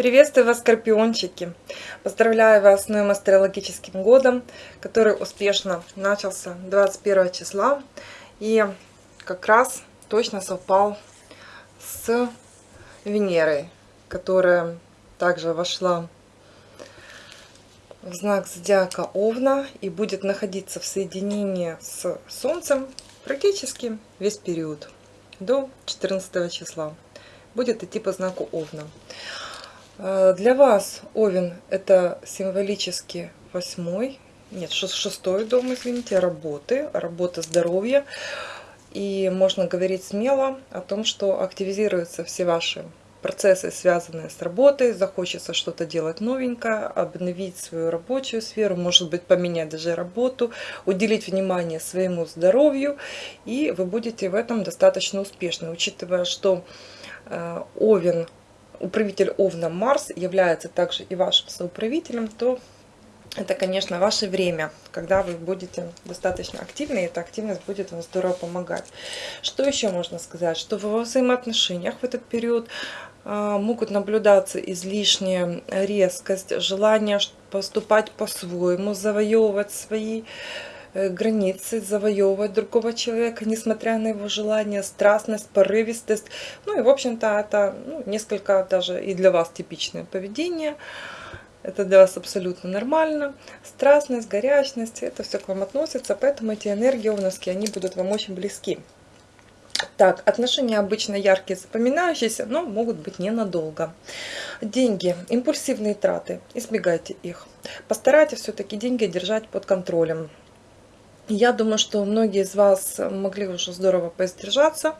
Приветствую вас, скорпиончики! Поздравляю вас с новым астрологическим годом, который успешно начался 21 числа и как раз точно совпал с Венерой, которая также вошла в знак зодиака Овна и будет находиться в соединении с Солнцем практически весь период до 14 числа. Будет идти по знаку Овна. Э, для вас Овен это символически восьмой, нет, шестой дом, извините, работы, работа здоровья. И можно говорить смело о том, что активизируются все ваши процессы, связанные с работой, захочется что-то делать новенькое, обновить свою рабочую сферу, может быть поменять даже работу, уделить внимание своему здоровью, и вы будете в этом достаточно успешны, учитывая, что э, Овен управитель Овна Марс является также и вашим соуправителем, то это, конечно, ваше время, когда вы будете достаточно активны, и эта активность будет вам здорово помогать. Что еще можно сказать? Что во взаимоотношениях в этот период а, могут наблюдаться излишняя резкость, желание поступать по-своему, завоевывать свои Э, границы, завоевывать другого человека, несмотря на его желание, страстность, порывистость. Ну и, в общем-то, это ну, несколько даже и для вас типичное поведение. Это для вас абсолютно нормально. Страстность, горячность, это все к вам относится, поэтому эти энергии овновские, они будут вам очень близки. Так, отношения обычно яркие, запоминающиеся, но могут быть ненадолго. Деньги, импульсивные траты, избегайте их. Постарайтесь все-таки деньги держать под контролем. Я думаю, что многие из вас могли уже здорово поиздержаться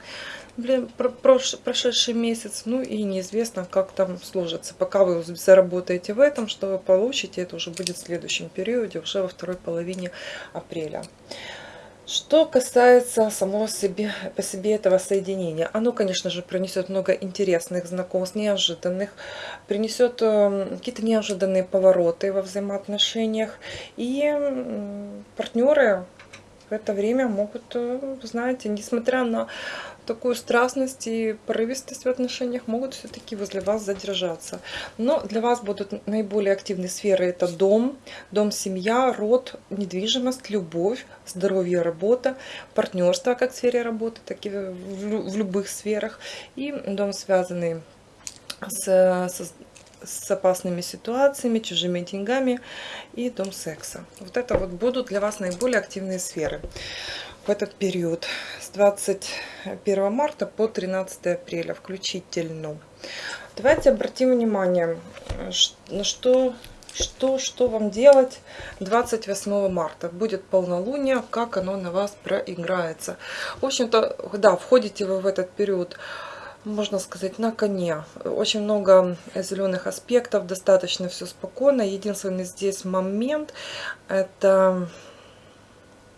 прошедший месяц. Ну и неизвестно, как там сложится. Пока вы заработаете в этом, что вы получите, это уже будет в следующем периоде, уже во второй половине апреля. Что касается самого себе, по себе этого соединения, оно, конечно же, принесет много интересных знакомств, неожиданных, принесет эм, какие-то неожиданные повороты во взаимоотношениях. И партнеры в это время могут, э, знаете, несмотря на такую страстность и порывистость в отношениях, могут все-таки возле вас задержаться. Но для вас будут наиболее активные сферы. Это дом, дом-семья, род, недвижимость, любовь, здоровье, работа, партнерство как в сфере работы, так и в любых сферах. И дом, связанный с, с с опасными ситуациями, чужими деньгами и дом секса. Вот это вот будут для вас наиболее активные сферы в этот период с 21 марта по 13 апреля включительно. Давайте обратим внимание, на что, что, что вам делать 28 марта. Будет полнолуние, как оно на вас проиграется. В общем-то, да, входите вы в этот период можно сказать, на коне. Очень много зеленых аспектов, достаточно все спокойно. Единственный здесь момент, это...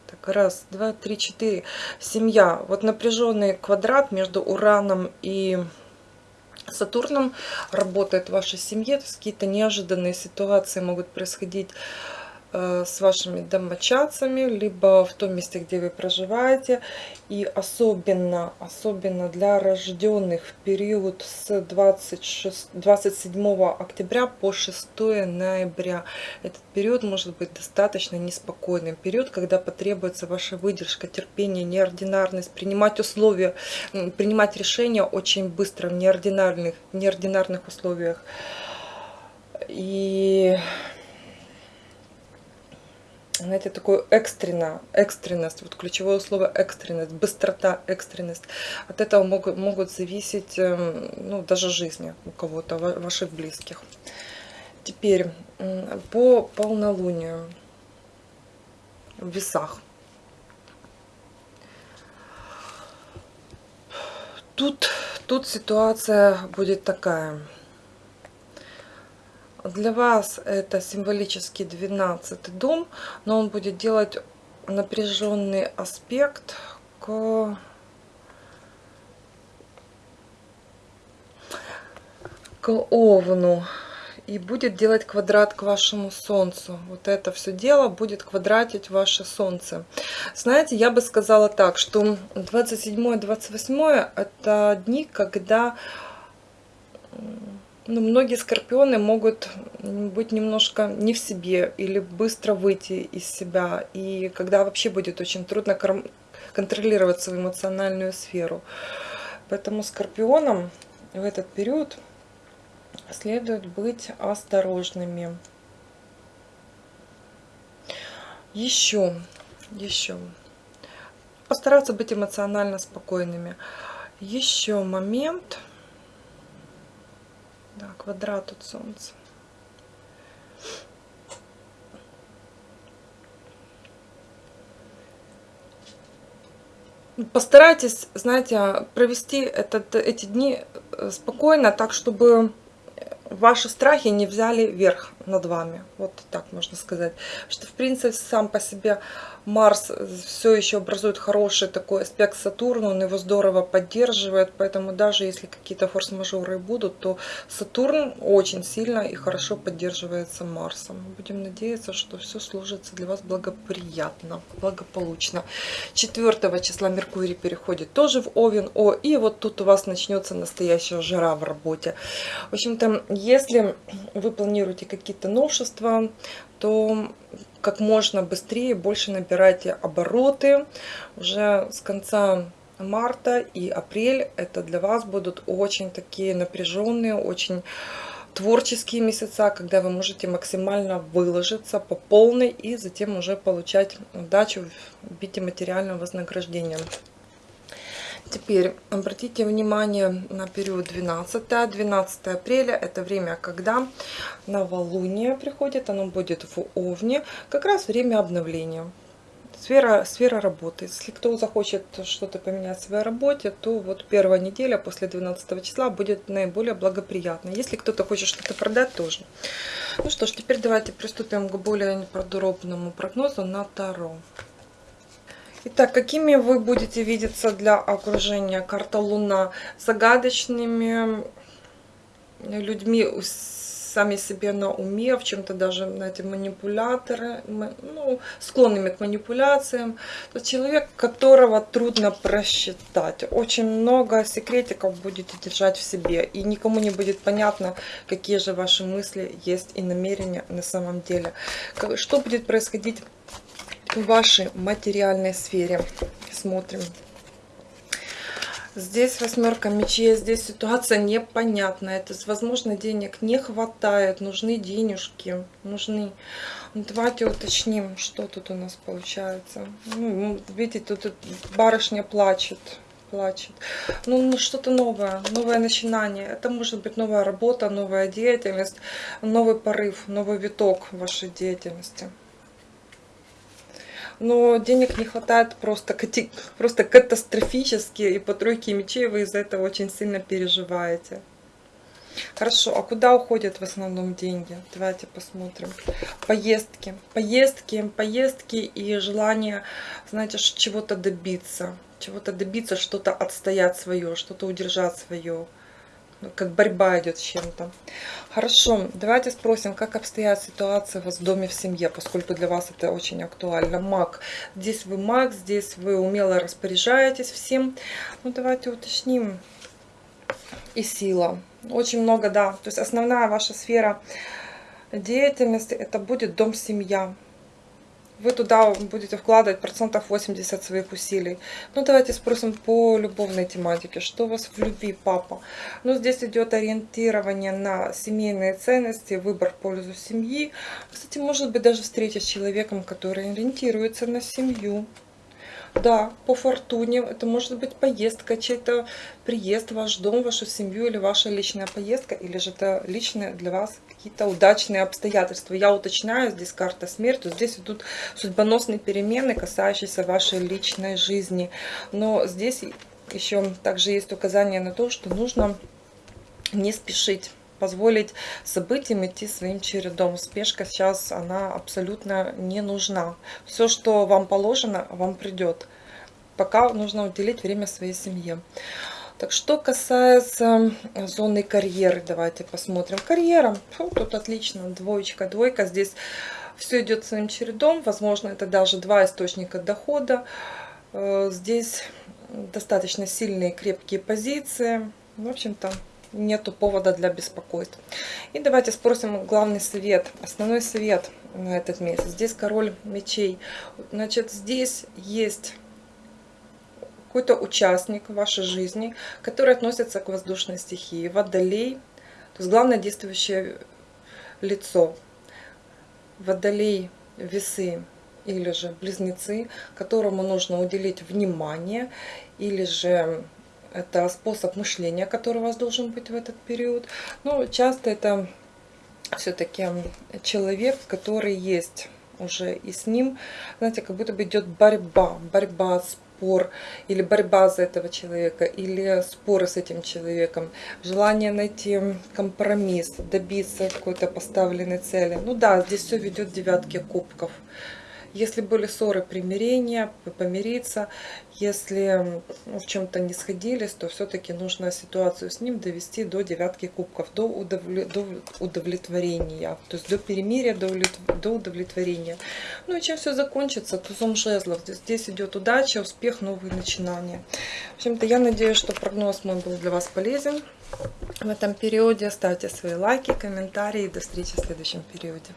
Так, раз, два, три, четыре. Семья. Вот напряженный квадрат между Ураном и Сатурном работает в вашей семье. То есть какие-то неожиданные ситуации могут происходить Э, с вашими домочадцами, либо в том месте, где вы проживаете. И особенно, особенно для рожденных в период с 26, 27 октября по 6 ноября. Этот период может быть достаточно неспокойным. Период, когда потребуется ваша выдержка, терпение, неординарность, принимать условия, принимать решения очень быстро в неординарных, неординарных условиях. И знаете, такое экстренно, экстренность, вот ключевое слово экстренность, быстрота, экстренность. От этого могут, могут зависеть, эм, ну, даже жизни у кого-то, ваших близких. Теперь по полнолунию в весах. Тут, тут ситуация будет такая – для вас это символический 12 дом, но он будет делать напряженный аспект к к Овну. и будет делать квадрат к вашему Солнцу. Вот это все дело будет квадратить ваше Солнце. Знаете, я бы сказала так, что 27-28 это дни, когда ну, многие скорпионы могут быть немножко не в себе или быстро выйти из себя. И когда вообще будет очень трудно контролировать свою эмоциональную сферу. Поэтому скорпионам в этот период следует быть осторожными. Еще, еще. Постараться быть эмоционально спокойными. Еще момент. Да, квадрат от Солнца. Постарайтесь, знаете, провести этот, эти дни э, спокойно, так, чтобы ваши страхи не взяли верх над вами. Вот так можно сказать. Что, в принципе, сам по себе Марс все еще образует хороший такой аспект Сатурна, он его здорово поддерживает, поэтому даже если какие-то форс-мажоры будут, то Сатурн очень сильно и хорошо поддерживается Марсом. Будем надеяться, что все сложится для вас благоприятно, благополучно. 4 числа Меркурий переходит тоже в Овен, О, и вот тут у вас начнется настоящая жара в работе. В общем-то, если вы планируете какие-то новшества, то как можно быстрее, больше набирайте обороты. Уже с конца марта и апрель это для вас будут очень такие напряженные, очень творческие месяца, когда вы можете максимально выложиться по полной и затем уже получать удачу в виде материального вознаграждения. Теперь обратите внимание на период 12. 12 апреля это время, когда новолуние приходит, оно будет в Овне, как раз время обновления. Сфера, сфера работы. Если кто захочет что-то поменять в своей работе, то вот первая неделя после 12 числа будет наиболее благоприятной. Если кто-то хочет что-то продать, тоже. Ну что ж, теперь давайте приступим к более подробному прогнозу на Таро. Итак, какими вы будете видеться для окружения? Карта Луна. Загадочными людьми, сами себе на уме, в чем-то даже, знаете, манипуляторы, ну, склонными к манипуляциям. То человек, которого трудно просчитать. Очень много секретиков будете держать в себе, и никому не будет понятно, какие же ваши мысли есть и намерения на самом деле. Что будет происходить в вашей материальной сфере. Смотрим. Здесь восьмерка мечей, здесь ситуация непонятная. То есть, возможно, денег не хватает, нужны денежки, нужны. Ну, давайте уточним, что тут у нас получается. Ну, видите, тут барышня плачет плачет. Ну, ну что-то новое, новое начинание. Это может быть новая работа, новая деятельность, новый порыв, новый виток вашей деятельности но денег не хватает просто, просто катастрофически, и по тройке мечей вы из-за этого очень сильно переживаете. Хорошо, а куда уходят в основном деньги? Давайте посмотрим. Поездки, поездки, поездки и желание, знаете, чего-то добиться. Чего-то добиться, что-то отстоять свое, что-то удержать свое. Ну, как борьба идет с чем-то. Хорошо, давайте спросим, как обстоят ситуации у вас в доме, в семье, поскольку для вас это очень актуально. Маг. Здесь вы маг, здесь вы умело распоряжаетесь всем. Ну, давайте уточним. И сила. Очень много, да. То есть основная ваша сфера деятельности это будет дом-семья вы туда будете вкладывать процентов 80 своих усилий. Ну, давайте спросим по любовной тематике. Что у вас в любви, папа? Ну, здесь идет ориентирование на семейные ценности, выбор в пользу семьи. Кстати, может быть, даже встреча с человеком, который ориентируется на семью. Да, по фортуне. Это может быть поездка, чей-то приезд в ваш дом, вашу семью, или ваша личная поездка, или же это личные для вас какие-то удачные обстоятельства. Я уточняю, здесь карта смерти, здесь идут судьбоносные перемены, касающиеся вашей личной жизни. Но здесь еще также есть указание на то, что нужно не спешить позволить событиям идти своим чередом. Спешка сейчас, она абсолютно не нужна. Все, что вам положено, вам придет. Пока нужно уделить время своей семье. Так, что касается зоны карьеры, давайте посмотрим. Карьера, фу, тут отлично, двоечка, двойка. Здесь все идет своим чередом. Возможно, это даже два источника дохода. Э, здесь достаточно сильные крепкие позиции. В общем-то, нету повода для беспокойств. И давайте спросим главный совет, основной совет на этот месяц. Здесь король мечей. Значит, здесь есть какой-то участник вашей жизни, который относится к воздушной стихии, водолей, то есть главное действующее лицо. Водолей, весы или же близнецы, которому нужно уделить внимание, или же это способ мышления, который у вас должен быть в этот период. Но часто это все-таки человек, который есть уже и с ним, знаете, как будто бы идет борьба, борьба, спор, или борьба за этого человека, или споры с этим человеком, желание найти компромисс, добиться какой-то поставленной цели. Ну да, здесь все ведет девятки кубков. Если были ссоры, примирения, помириться. Если ну, в чем-то не сходились, то все-таки нужно ситуацию с ним довести до девятки кубков, до, удовлетворения. То есть до перемирия, до, удовлетворения. Ну и чем все закончится, тузом жезлов. Здесь идет удача, успех, новые начинания. В общем-то, я надеюсь, что прогноз мой был для вас полезен в этом периоде. Ставьте свои лайки, комментарии. До встречи в следующем периоде.